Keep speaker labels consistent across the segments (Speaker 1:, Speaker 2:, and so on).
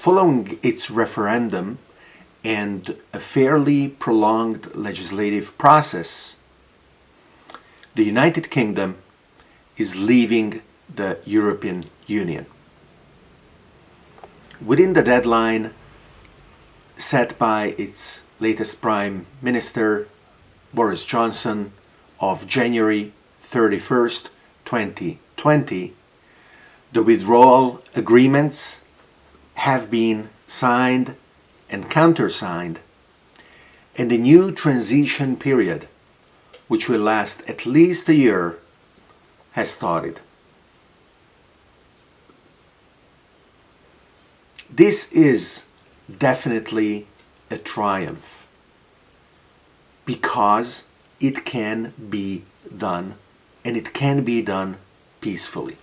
Speaker 1: Following its referendum and a fairly prolonged legislative process, the United Kingdom is leaving the European Union. Within the deadline set by its latest Prime Minister, Boris Johnson, of January 31st, 2020, the withdrawal agreements have been signed and countersigned, and a new transition period, which will last at least a year, has started. This is definitely a triumph because it can be done and it can be done peacefully.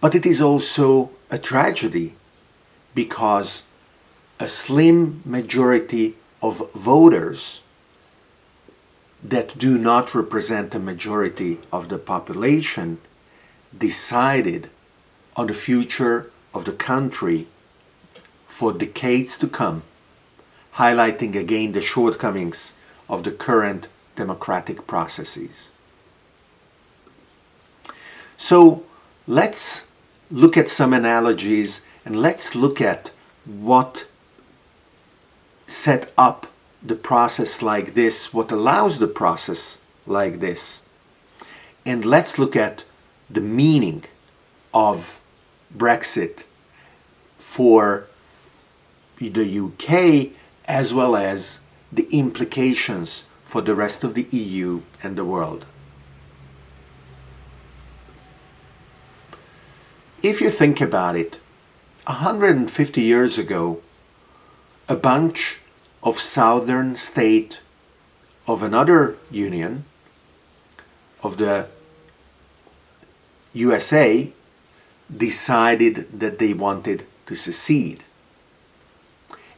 Speaker 1: But it is also a tragedy because a slim majority of voters that do not represent a majority of the population decided on the future of the country for decades to come, highlighting again the shortcomings of the current democratic processes. So let's look at some analogies and let's look at what set up the process like this, what allows the process like this. And let's look at the meaning of Brexit for the UK as well as the implications for the rest of the EU and the world. If you think about it, 150 years ago, a bunch of southern state of another union, of the USA, decided that they wanted to secede.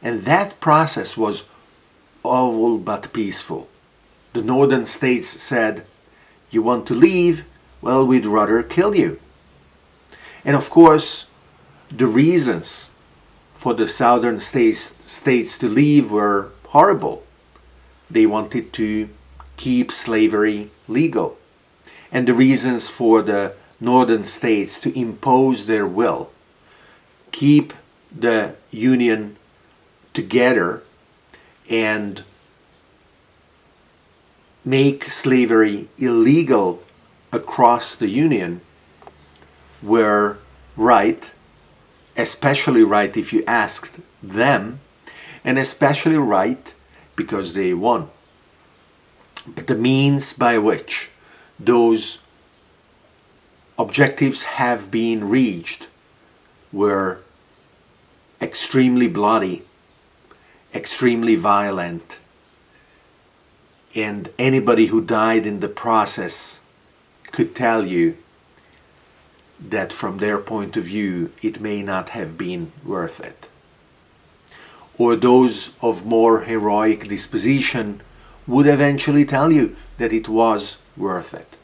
Speaker 1: And that process was all but peaceful. The northern states said, you want to leave? Well, we'd rather kill you. And of course, the reasons for the southern states, states to leave were horrible. They wanted to keep slavery legal. And the reasons for the northern states to impose their will, keep the union together and make slavery illegal across the union were right, especially right if you asked them, and especially right because they won. But the means by which those objectives have been reached were extremely bloody, extremely violent, and anybody who died in the process could tell you that from their point of view it may not have been worth it. Or those of more heroic disposition would eventually tell you that it was worth it.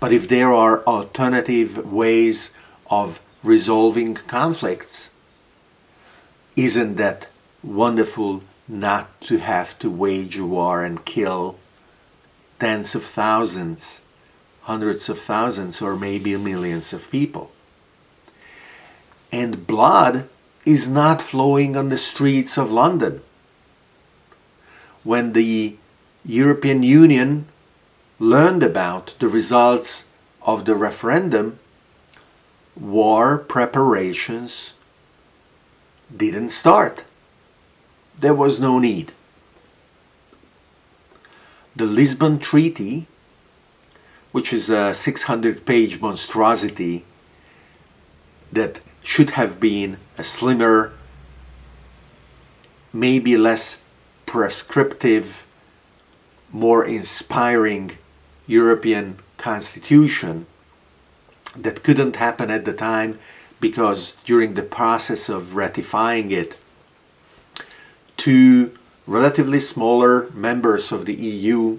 Speaker 1: But if there are alternative ways of resolving conflicts, isn't that wonderful not to have to wage war and kill tens of thousands, hundreds of thousands, or maybe millions of people? And blood is not flowing on the streets of London. When the European Union learned about the results of the referendum, war preparations didn't start. There was no need. The Lisbon Treaty, which is a 600-page monstrosity that should have been a slimmer, maybe less prescriptive, more inspiring European constitution that couldn't happen at the time because during the process of ratifying it, two relatively smaller members of the EU,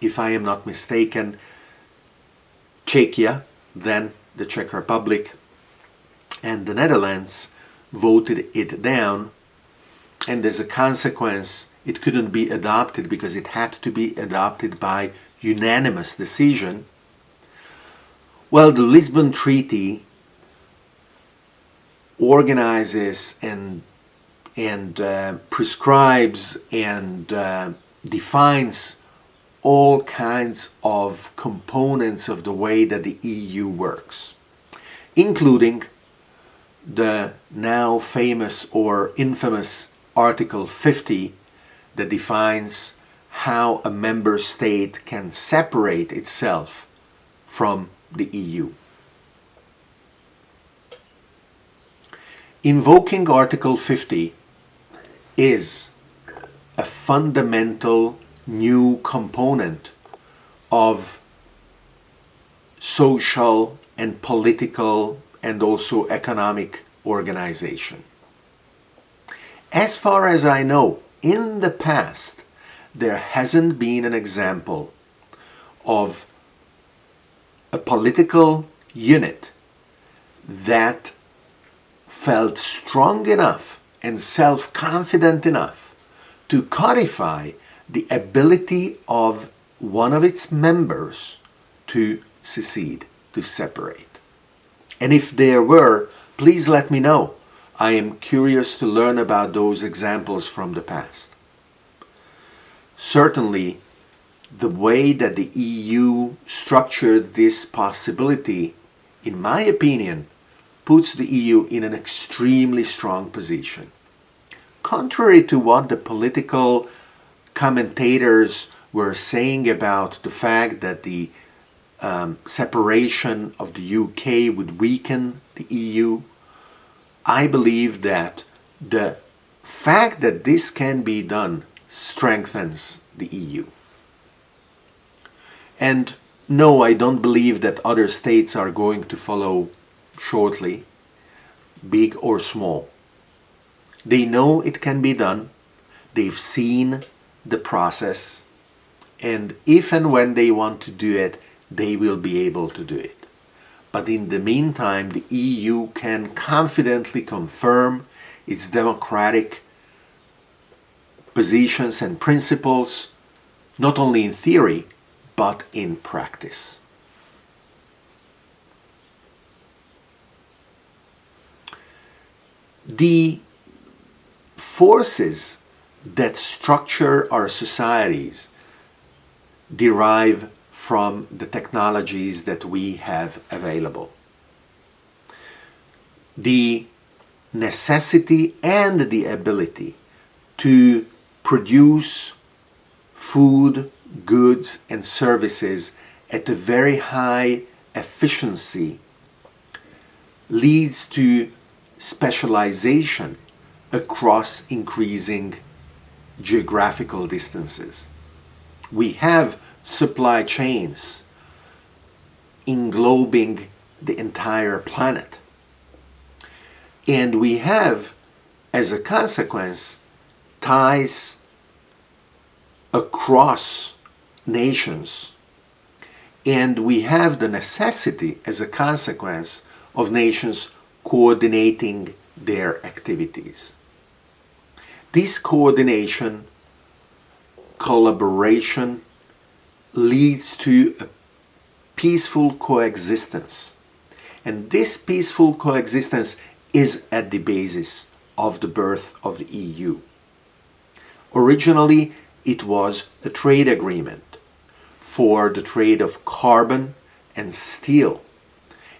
Speaker 1: if I am not mistaken, Czechia, then the Czech Republic, and the Netherlands voted it down and as a consequence it couldn't be adopted because it had to be adopted by unanimous decision. Well, the Lisbon Treaty organizes and and uh, prescribes and uh, defines all kinds of components of the way that the EU works, including the now famous or infamous Article 50 that defines how a member state can separate itself from the EU. Invoking Article 50 is a fundamental new component of social and political and also economic organization. As far as I know, in the past, there hasn't been an example of a political unit that felt strong enough and self-confident enough to codify the ability of one of its members to secede, to separate. And if there were, please let me know. I am curious to learn about those examples from the past. Certainly, the way that the EU structured this possibility, in my opinion, puts the EU in an extremely strong position. Contrary to what the political commentators were saying about the fact that the um, separation of the UK would weaken the EU, I believe that the fact that this can be done strengthens the EU. And no, I don't believe that other states are going to follow shortly, big or small. They know it can be done, they've seen the process, and if and when they want to do it, they will be able to do it. But in the meantime, the EU can confidently confirm its democratic positions and principles, not only in theory, but in practice. The forces that structure our societies derive from the technologies that we have available. The necessity and the ability to produce food, goods and services at a very high efficiency leads to specialization across increasing geographical distances. We have supply chains englobing the entire planet. And we have, as a consequence, ties across nations. And we have the necessity, as a consequence, of nations coordinating their activities. This coordination, collaboration, leads to a peaceful coexistence. And this peaceful coexistence is at the basis of the birth of the EU. Originally, it was a trade agreement for the trade of carbon and steel.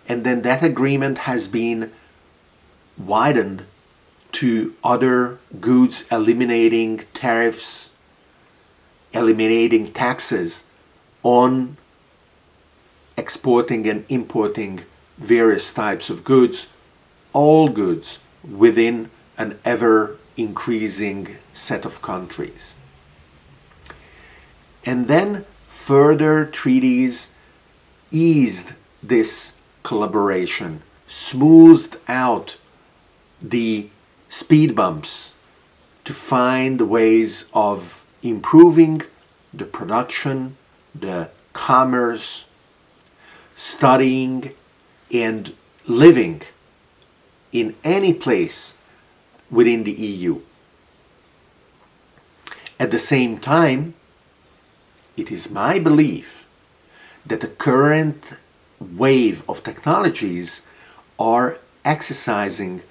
Speaker 1: And then that agreement has been widened to other goods, eliminating tariffs, eliminating taxes on exporting and importing various types of goods, all goods within an ever increasing set of countries. And then further treaties eased this collaboration, smoothed out the speed bumps to find ways of improving the production, the commerce, studying and living in any place within the EU. At the same time, it is my belief that the current wave of technologies are exercising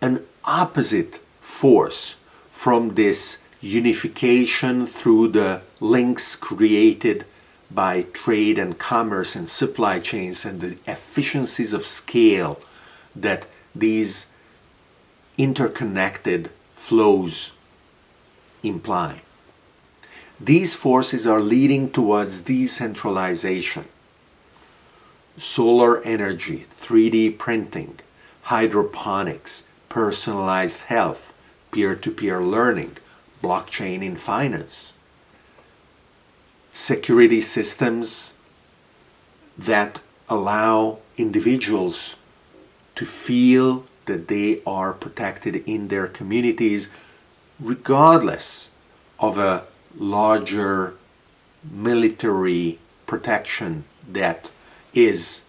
Speaker 1: an opposite force from this unification through the links created by trade and commerce and supply chains and the efficiencies of scale that these interconnected flows imply. These forces are leading towards decentralization. Solar energy, 3D printing, hydroponics, personalized health, peer-to-peer -peer learning, blockchain in finance, security systems that allow individuals to feel that they are protected in their communities regardless of a larger military protection that is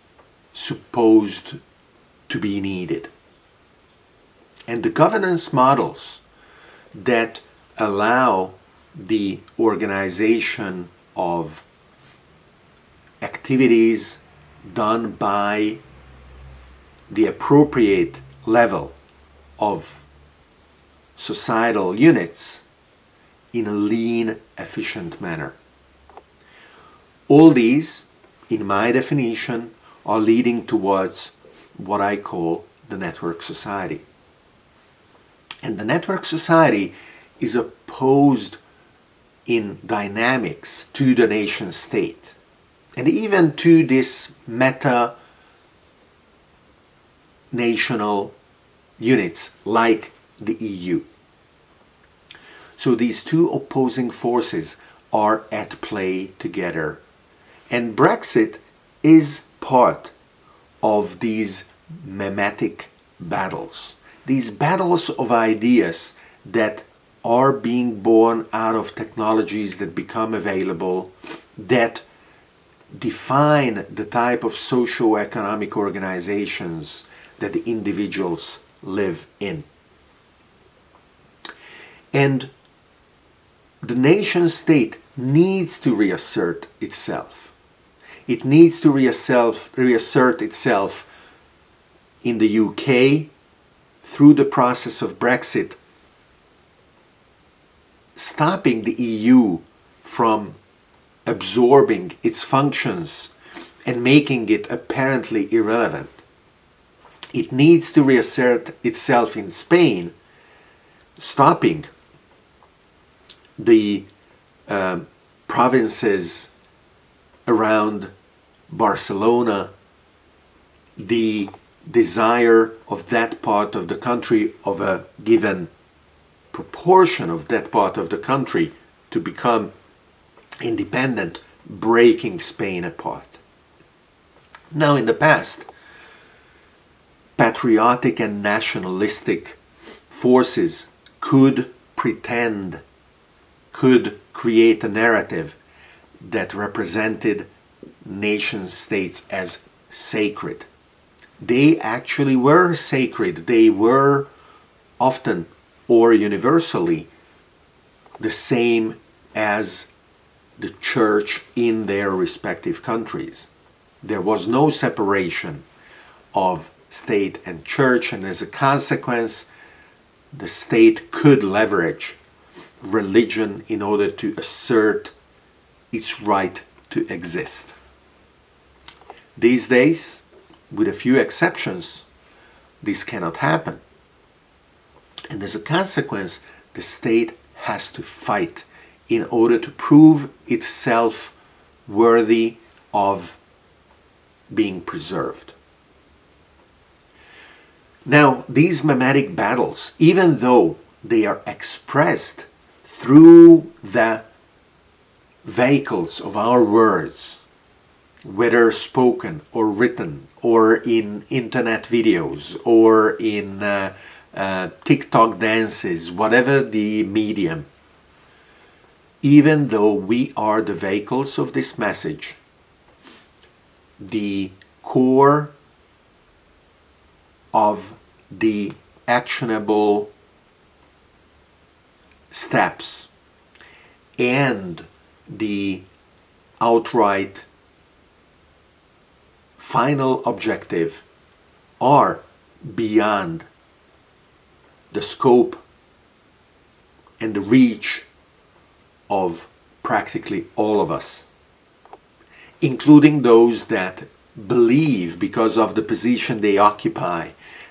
Speaker 1: supposed to be needed. And the governance models that allow the organization of activities done by the appropriate level of societal units in a lean, efficient manner. All these, in my definition, are leading towards what I call the network society. And the network society is opposed in dynamics to the nation state and even to this meta national units like the EU. So these two opposing forces are at play together. And Brexit is part of these mimetic battles. These battles of ideas that are being born out of technologies that become available that define the type of socio-economic organizations that the individuals live in. And the nation state needs to reassert itself. It needs to reassert, reassert itself in the UK through the process of Brexit stopping the EU from absorbing its functions and making it apparently irrelevant. It needs to reassert itself in Spain, stopping the um, provinces around Barcelona, the desire of that part of the country of a given proportion of that part of the country to become independent, breaking Spain apart. Now in the past, patriotic and nationalistic forces could pretend, could create a narrative that represented nation states as sacred. They actually were sacred. They were often or universally the same as the church in their respective countries. There was no separation of state and church and as a consequence the state could leverage religion in order to assert its right to exist. These days, with a few exceptions, this cannot happen. And as a consequence, the state has to fight in order to prove itself worthy of being preserved. Now, these mimetic battles, even though they are expressed through the vehicles of our words, whether spoken or written, or in internet videos, or in uh, uh, TikTok dances, whatever the medium, even though we are the vehicles of this message, the core of the actionable steps and the outright final objective are beyond the scope and the reach of practically all of us, including those that believe because of the position they occupy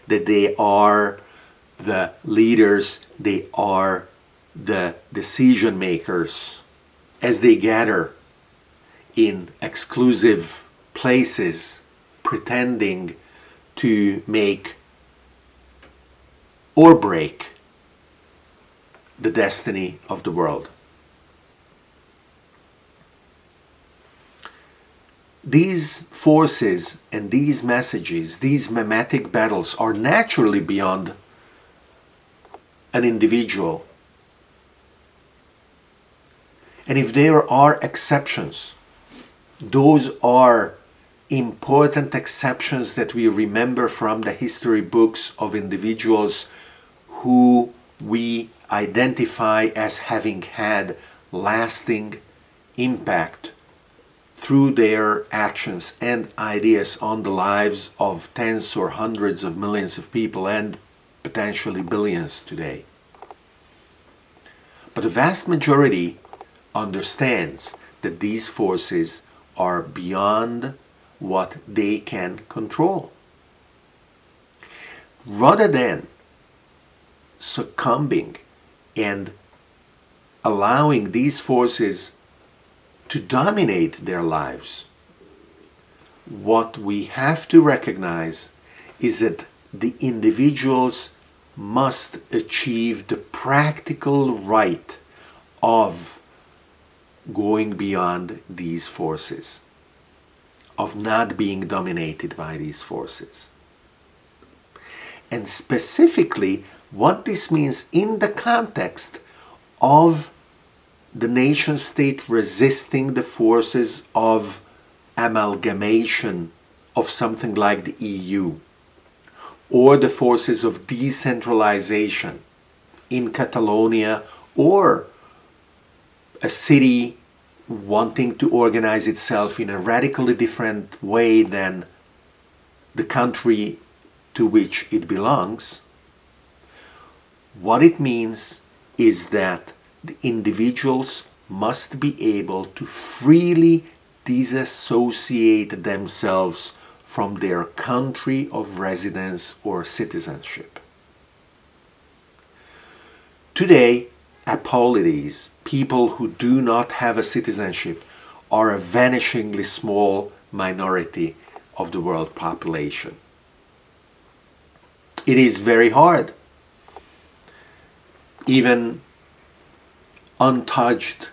Speaker 1: that they are the leaders, they are the decision makers as they gather in exclusive places pretending to make or break the destiny of the world. These forces and these messages, these mimetic battles are naturally beyond an individual. And if there are exceptions, those are important exceptions that we remember from the history books of individuals who we identify as having had lasting impact through their actions and ideas on the lives of tens or hundreds of millions of people and potentially billions today. But the vast majority understands that these forces are beyond what they can control. Rather than succumbing and allowing these forces to dominate their lives. What we have to recognize is that the individuals must achieve the practical right of going beyond these forces, of not being dominated by these forces. And specifically, what this means in the context of the nation state resisting the forces of amalgamation of something like the EU or the forces of decentralization in Catalonia or a city wanting to organize itself in a radically different way than the country to which it belongs, what it means is that the individuals must be able to freely disassociate themselves from their country of residence or citizenship. Today, apolides, people who do not have a citizenship, are a vanishingly small minority of the world population. It is very hard. Even untouched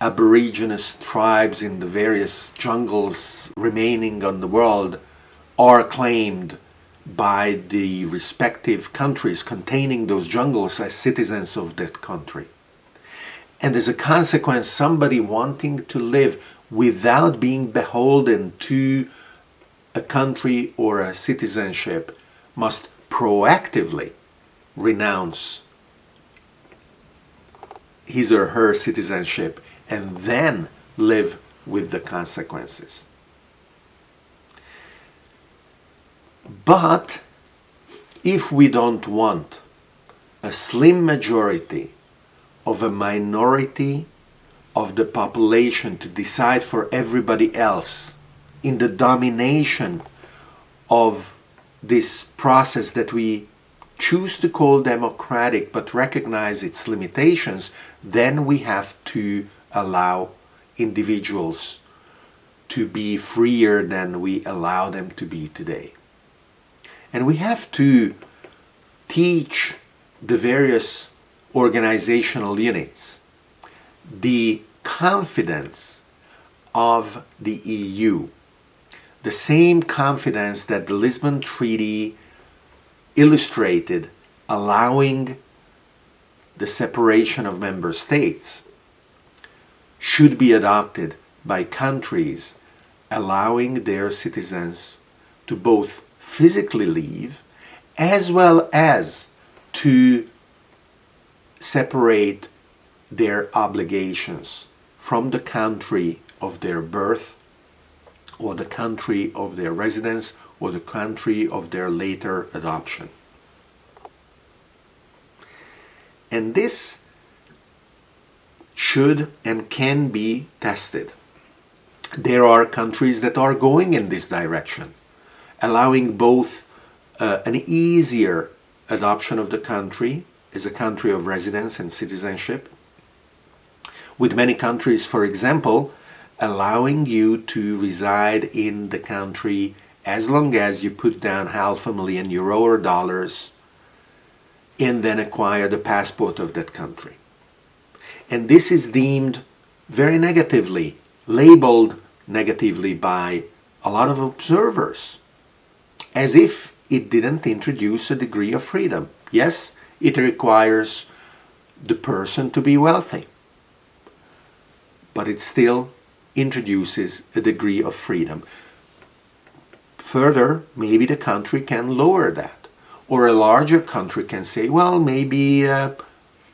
Speaker 1: aboriginous tribes in the various jungles remaining on the world are claimed by the respective countries containing those jungles as citizens of that country. And as a consequence, somebody wanting to live without being beholden to a country or a citizenship must proactively renounce his or her citizenship and then live with the consequences. But if we don't want a slim majority of a minority of the population to decide for everybody else in the domination of this process that we choose to call democratic but recognize its limitations, then we have to allow individuals to be freer than we allow them to be today. And we have to teach the various organizational units the confidence of the EU, the same confidence that the Lisbon Treaty illustrated allowing the separation of member states should be adopted by countries allowing their citizens to both physically leave as well as to separate their obligations from the country of their birth or the country of their residence or the country of their later adoption. And this should and can be tested. There are countries that are going in this direction, allowing both uh, an easier adoption of the country as a country of residence and citizenship, with many countries, for example, allowing you to reside in the country as long as you put down half a million euro or dollars and then acquire the passport of that country. And this is deemed very negatively, labeled negatively by a lot of observers, as if it didn't introduce a degree of freedom. Yes, it requires the person to be wealthy, but it still introduces a degree of freedom. Further, maybe the country can lower that. Or a larger country can say, well, maybe uh,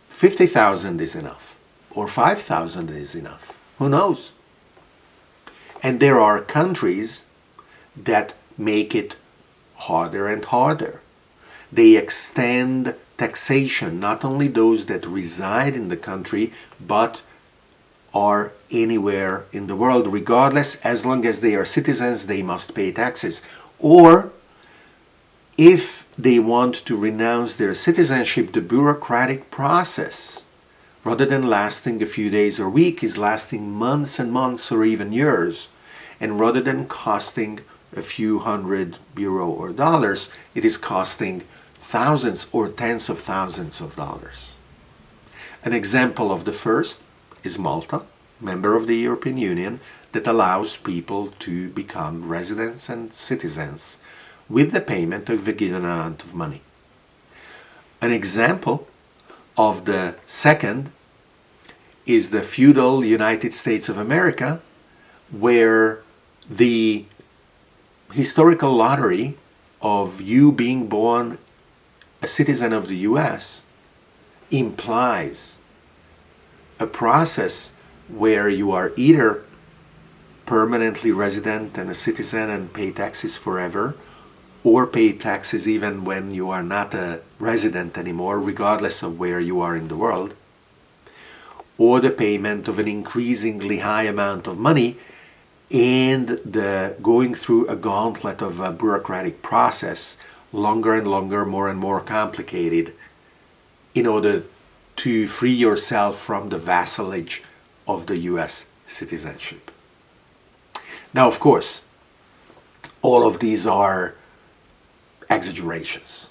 Speaker 1: 50,000 is enough. Or 5,000 is enough. Who knows? And there are countries that make it harder and harder. They extend taxation, not only those that reside in the country, but are anywhere in the world, regardless, as long as they are citizens, they must pay taxes. Or if they want to renounce their citizenship, the bureaucratic process, rather than lasting a few days or week, is lasting months and months or even years. And rather than costing a few hundred euro or dollars, it is costing thousands or tens of thousands of dollars. An example of the first is Malta, member of the European Union, that allows people to become residents and citizens with the payment of a given amount of money. An example of the second is the feudal United States of America, where the historical lottery of you being born a citizen of the US implies a process where you are either permanently resident and a citizen and pay taxes forever or pay taxes even when you are not a resident anymore regardless of where you are in the world or the payment of an increasingly high amount of money and the going through a gauntlet of a bureaucratic process longer and longer more and more complicated in order to free yourself from the vassalage of the US citizenship. Now, of course, all of these are exaggerations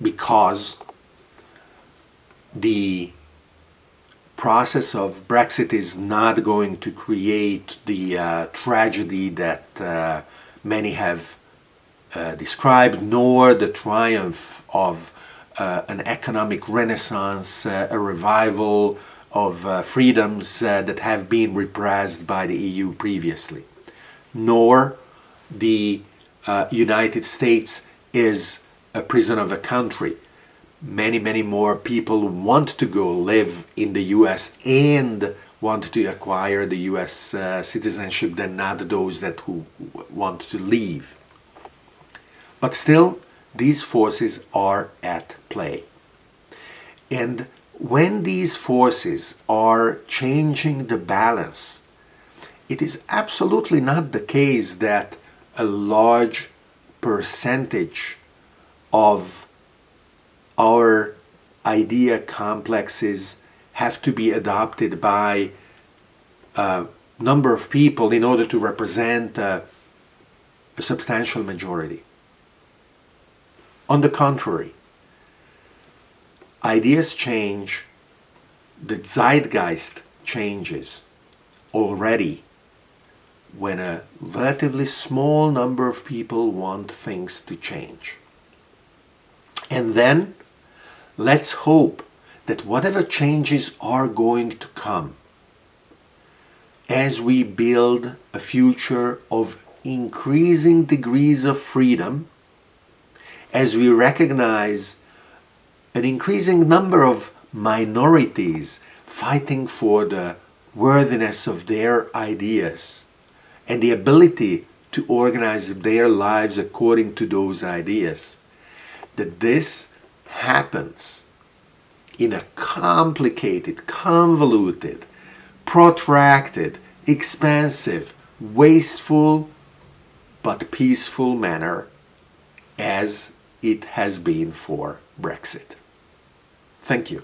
Speaker 1: because the process of Brexit is not going to create the uh, tragedy that uh, many have uh, described, nor the triumph of uh, an economic renaissance, uh, a revival of uh, freedoms that have been repressed by the EU previously. Nor the United States is a prison of a country. Many, many more people want to go live in the US and want to acquire the US uh, citizenship than not those that who want to leave. But still, these forces are at play. And when these forces are changing the balance, it is absolutely not the case that a large percentage of our idea complexes have to be adopted by a number of people in order to represent a, a substantial majority. On the contrary, ideas change, the zeitgeist changes already when a relatively small number of people want things to change. And then let's hope that whatever changes are going to come as we build a future of increasing degrees of freedom as we recognize an increasing number of minorities fighting for the worthiness of their ideas and the ability to organize their lives according to those ideas, that this happens in a complicated, convoluted, protracted, expensive, wasteful, but peaceful manner as it has been for Brexit. Thank you.